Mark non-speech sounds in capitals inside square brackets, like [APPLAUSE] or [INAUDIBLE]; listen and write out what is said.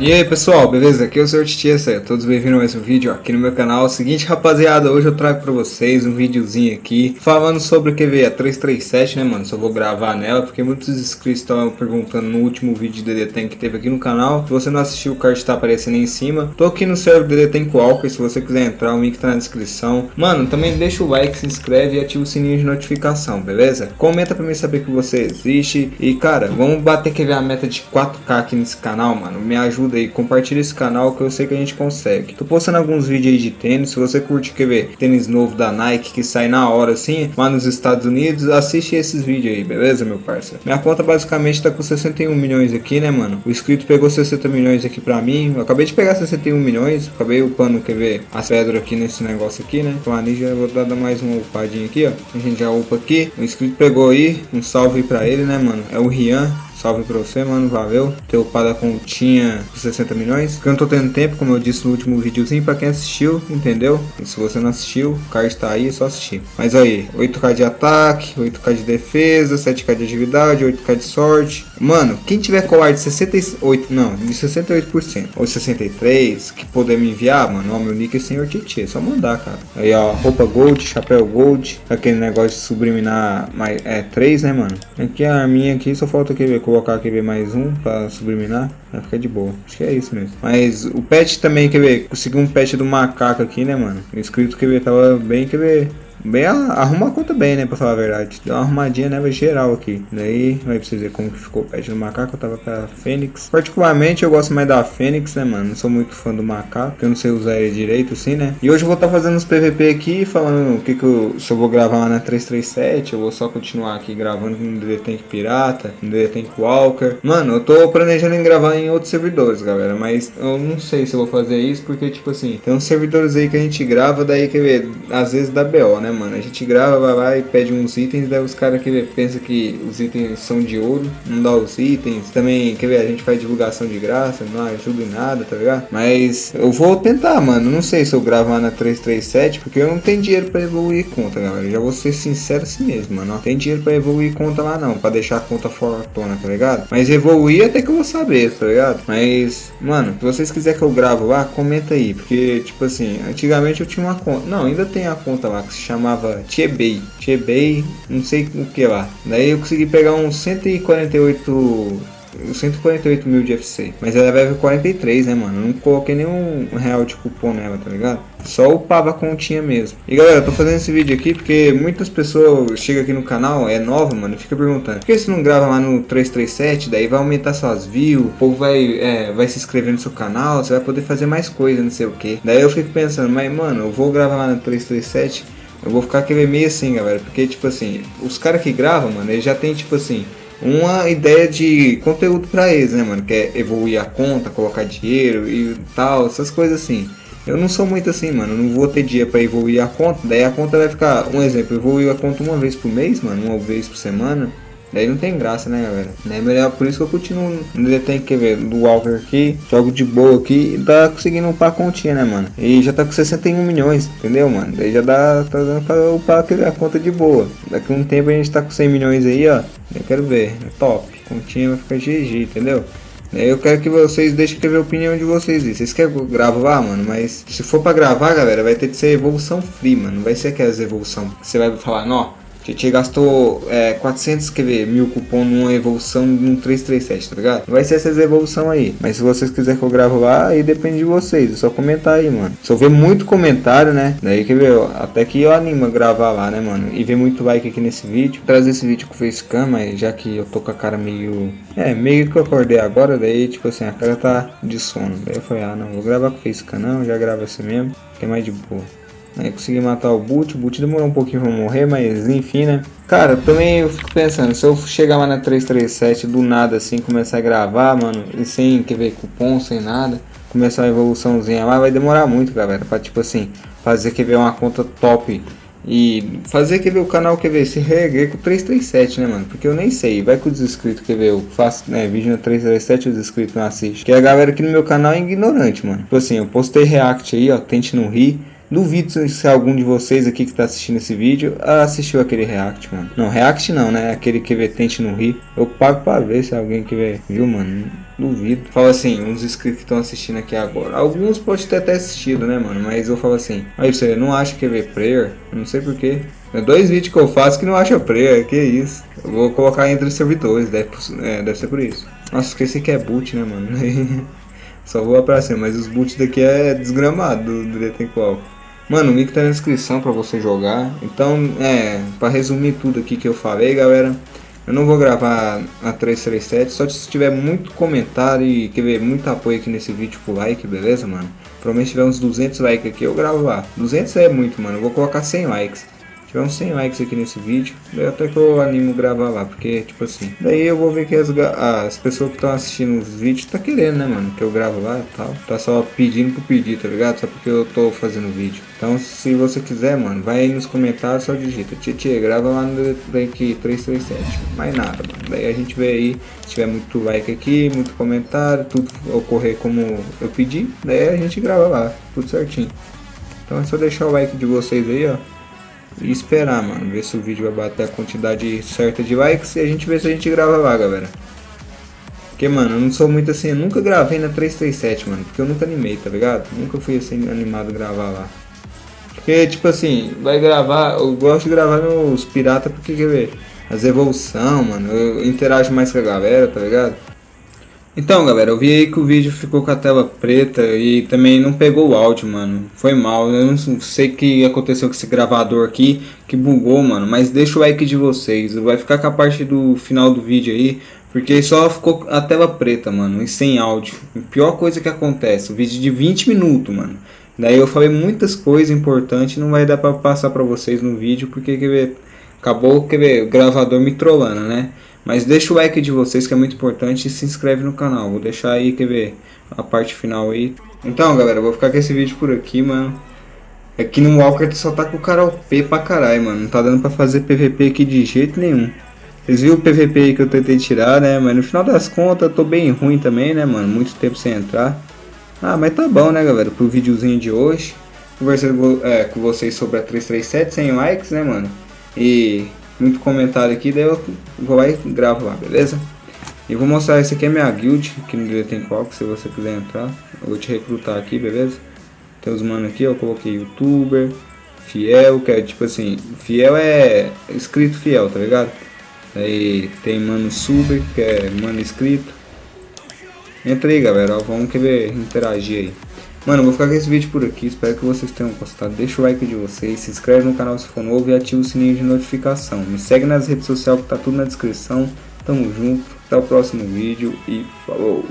E aí pessoal, beleza? Aqui é o Sr. Titia, todos bem-vindos a mais um vídeo aqui no meu canal. Seguinte rapaziada, hoje eu trago pra vocês um videozinho aqui falando sobre o QV a 337, né mano? Só vou gravar nela porque muitos inscritos estavam perguntando no último vídeo de DD que teve aqui no canal. Se você não assistiu, o card tá aparecendo aí em cima. Tô aqui no server DD Tank Walker, se você quiser entrar, o link tá na descrição. Mano, também deixa o like, se inscreve e ativa o sininho de notificação, beleza? Comenta pra mim saber que você existe. E cara, vamos bater QV a meta de 4K aqui nesse canal, mano. Me ajuda ajuda aí, compartilha esse canal que eu sei que a gente consegue. Tô postando alguns vídeos aí de tênis, se você curte quer ver tênis novo da Nike que sai na hora assim, lá nos Estados Unidos, assiste esses vídeos aí, beleza meu parceiro? Minha conta basicamente tá com 61 milhões aqui, né mano? O inscrito pegou 60 milhões aqui pra mim, eu acabei de pegar 61 milhões, acabei upando, quer ver, as pedras aqui nesse negócio aqui, né? Então ali já vou dar mais uma upadinha aqui, ó. A gente já upa aqui, o inscrito pegou aí, um salve aí pra ele, né mano? É o Rian, Salve pra você, mano. Valeu. Ter upado a continha com 60 milhões. Porque eu não tô tendo tempo, como eu disse no último videozinho. Pra quem assistiu, entendeu? E se você não assistiu, o card tá aí, é só assistir. Mas aí, 8k de ataque, 8k de defesa, 7k de agilidade, 8k de sorte. Mano, quem tiver colar de 68, não, de 68% ou 63, que puder me enviar, mano, ó, meu nick é senhor Tietê, é só mandar, cara. Aí, ó, roupa gold, chapéu gold, aquele negócio de subliminar mais, é, 3, né, mano? Aqui a arminha aqui, só falta aqui ver colocar aqui ver mais um pra subliminar, vai ficar de boa. Acho que é isso mesmo. Mas o pet também, quer ver, consegui um pet do macaco aqui, né, mano? O inscrito, quer ver, tava bem, quer ver, Bem, arruma a conta bem, né, pra falar a verdade. Deu uma arrumadinha, né, geral aqui. Daí, vai pra vocês verem como que ficou o pet do macaco. Eu tava com a Fênix. Particularmente, eu gosto mais da Fênix, né, mano. Não sou muito fã do macaco, porque eu não sei usar ele direito, assim, né. E hoje eu vou estar tá fazendo os PVP aqui, falando o que que eu... Se eu vou gravar lá na 337, eu vou só continuar aqui gravando no DD Tank Pirata, no DD Tank Walker. Mano, eu tô planejando em gravar em outros servidores, galera. Mas eu não sei se eu vou fazer isso, porque, tipo assim, tem uns servidores aí que a gente grava, daí, quer ver, às vezes dá BO, né né, mano? A gente grava, vai lá e pede uns itens, daí os caras que pensam que os itens são de ouro, não dá os itens. Também, quer ver, a gente faz divulgação de graça, não ajuda em nada, tá ligado? Mas eu vou tentar, mano. Não sei se eu gravo lá na 337, porque eu não tenho dinheiro pra evoluir conta, galera. Já vou ser sincero assim mesmo, mano. Não tem dinheiro pra evoluir conta lá não, pra deixar a conta fortona, tá ligado? Mas evoluir até que eu vou saber, tá ligado? Mas, mano, se vocês quiserem que eu gravo lá, comenta aí. Porque, tipo assim, antigamente eu tinha uma conta. Não, ainda tem a conta lá que se chama chamava Chebei. Chebei, não sei o que lá. Daí eu consegui pegar uns 148 148 mil de FC. Mas ela é level 43, né, mano? não coloquei nenhum real de cupom nela, tá ligado? Só upava a continha mesmo. E galera, eu tô fazendo esse vídeo aqui porque muitas pessoas chegam aqui no canal, é nova, mano, e fica perguntando. Por que você não grava lá no 337? Daí vai aumentar suas views, o povo vai, é, vai se inscrever no seu canal, você vai poder fazer mais coisa, não sei o que. Daí eu fico pensando, mas mano, eu vou gravar lá no 337 eu vou ficar aquele meio assim, galera, porque tipo assim, os caras que gravam, mano, eles já tem tipo assim, uma ideia de conteúdo pra eles, né, mano, que é evoluir a conta, colocar dinheiro e tal, essas coisas assim. Eu não sou muito assim, mano, não vou ter dia pra evoluir a conta, daí a conta vai ficar, um exemplo, evoluir a conta uma vez por mês, mano, uma vez por semana, Daí não tem graça, né, galera? Né, melhor por isso que eu continuo no tem que ver do Walker aqui, jogo de boa aqui e tá conseguindo upar a continha, né, mano? E já tá com 61 milhões, entendeu, mano? Daí já dá, tá dando pra upar a conta de boa. Daqui um tempo a gente tá com 100 milhões aí, ó. Eu quero ver, é top. Continha vai ficar GG, entendeu? Eu quero que vocês deixem escrever a opinião de vocês. Vocês querem gravar, mano? Mas se for pra gravar, galera, vai ter que ser evolução free, mano. Não vai ser aquelas evolução que você vai falar, não, Tietchan gastou é, 400 quer ver, mil cupom numa evolução no 337, tá ligado? Vai ser essas evolução aí. Mas se vocês quiserem que eu gravo lá, aí depende de vocês. É só comentar aí, mano. Eu ver muito comentário, né? Daí quer ver, até que eu animo a gravar lá, né, mano? E ver muito like aqui nesse vídeo. Trazer esse vídeo com facecam, mas já que eu tô com a cara meio... É, meio que eu acordei agora, daí tipo assim, a cara tá de sono. Daí eu falei, ah, não, vou gravar com facecam não, já gravo assim mesmo, que é mais de boa. Aí consegui matar o Boot, o Boot demorou um pouquinho pra morrer, mas enfim, né? Cara, também eu fico pensando, se eu chegar lá na 337 do nada assim, começar a gravar, mano, e sem, quer ver, cupom, sem nada, começar uma evoluçãozinha lá, vai demorar muito, galera, pra tipo assim, fazer, quer ver, uma conta top e fazer, quer ver, o canal, quer ver, se reerguer com 337, né, mano? Porque eu nem sei, vai com os inscritos, quer ver, eu faço, né, vídeo no 337 os inscritos não assistem. Que a galera aqui no meu canal é ignorante, mano. Tipo assim, eu postei react aí, ó, tente não rir. Duvido se algum de vocês aqui que está assistindo esse vídeo assistiu aquele react, mano. Não, react não, né? Aquele que vê tente no rir. Eu pago pra ver se alguém que vê, viu, mano? Duvido. Fala assim, uns inscritos que estão assistindo aqui agora. Alguns podem ter até assistido, né, mano? Mas eu falo assim, aí você não acha que ver player? não sei porquê. É dois vídeos que eu faço que não acha player, que isso. Eu vou colocar entre servidores, deve, é, deve ser por isso. Nossa, esqueci que é boot, né, mano? [LAUGHS] Só vou pra cima, mas os boots daqui é desgramado do, do qual. Mano, o link tá na descrição pra você jogar. Então, é, pra resumir tudo aqui que eu falei, galera. Eu não vou gravar a 337, só se tiver muito comentário e quer ver muito apoio aqui nesse vídeo por like, beleza, mano? Provavelmente tiver uns 200 likes aqui, eu gravo lá. 200 é muito, mano, eu vou colocar 100 likes tiver uns 100 likes aqui nesse vídeo, daí até que eu animo gravar lá, porque, tipo assim, daí eu vou ver que as, as pessoas que estão assistindo os vídeos tá querendo, né, mano, que eu gravo lá e tal, tá só pedindo por pedir, tá ligado? Só porque eu tô fazendo vídeo. Então, se você quiser, mano, vai aí nos comentários, só digita, Tietê, grava lá no Drake 337, mais nada, mano. Daí a gente vê aí, se tiver muito like aqui, muito comentário, tudo ocorrer como eu pedi, daí a gente grava lá, tudo certinho. Então é só deixar o like de vocês aí, ó e esperar, mano. Ver se o vídeo vai bater a quantidade certa de likes e a gente vê se a gente grava lá, galera. Porque, mano, eu não sou muito assim, eu nunca gravei na 337, mano. Porque eu nunca animei, tá ligado? Nunca fui assim animado gravar lá. Porque, tipo assim, vai gravar, eu gosto de gravar nos pirata porque, quer ver, as evolução, mano, eu interajo mais com a galera, tá ligado? Então, galera, eu vi aí que o vídeo ficou com a tela preta e também não pegou o áudio, mano. Foi mal, eu não sei o que aconteceu com esse gravador aqui, que bugou, mano. Mas deixa o like de vocês, vai ficar com a parte do final do vídeo aí, porque só ficou a tela preta, mano, e sem áudio. A pior coisa que acontece, o vídeo de 20 minutos, mano. Daí eu falei muitas coisas importantes, não vai dar pra passar pra vocês no vídeo, porque, quer ver, acabou, quer ver, o gravador me trollando, né? Mas deixa o like de vocês que é muito importante e se inscreve no canal. Vou deixar aí, quer ver, a parte final aí. Então, galera, vou ficar com esse vídeo por aqui, mano. Aqui no Walker só tá com o cara OP pra caralho, mano. Não tá dando pra fazer PVP aqui de jeito nenhum. Vocês viram o PVP aí que eu tentei tirar, né? Mas no final das contas, eu tô bem ruim também, né, mano? Muito tempo sem entrar. Ah, mas tá bom, né, galera? Pro videozinho de hoje. Conversei é, com vocês sobre a 337, 100 likes, né, mano? E muito comentário aqui, daí eu vou lá e gravo lá, beleza? E vou mostrar, esse aqui é minha guild, aqui no Direito Qual, se você quiser entrar. Eu vou te recrutar aqui, beleza? Tem os mano aqui, eu coloquei youtuber, fiel, que é tipo assim, fiel é inscrito fiel, tá ligado? Aí tem mano super, que é mano inscrito. Entra aí galera, ó, vamos querer interagir aí. Mano, vou ficar com esse vídeo por aqui, espero que vocês tenham gostado. Deixa o like de vocês, se inscreve no canal se for novo e ativa o sininho de notificação. Me segue nas redes sociais que tá tudo na descrição. Tamo junto, até o próximo vídeo e falou!